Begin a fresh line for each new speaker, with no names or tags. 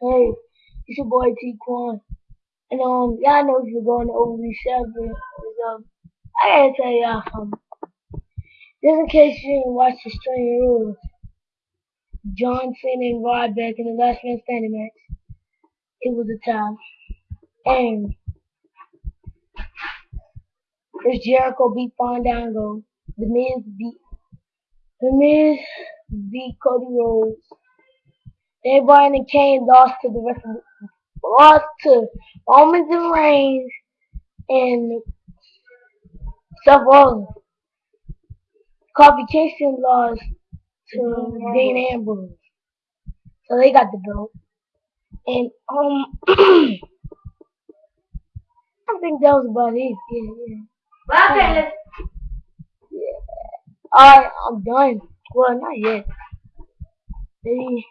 Hey, it's your boy T Quan. And um, y'all know if you're going to OV seven, um, I gotta tell y'all something. Just in case you didn't watch the Strange Rules, John Cena and Ryback in the last man standing match, it was a tie. And Chris Jericho beat Fandango. The Miz beat The Miz beat Cody Rhodes. Bryan and Kane lost to the rest of the, lost to Roman and Reigns and Seth Rollins. Kofi Kingston lost to Dean Ambrose. So they got the belt. And um I think that was about it. Yeah, yeah.
Well,
Yeah. Alright, I'm done. Well, not yet. Maybe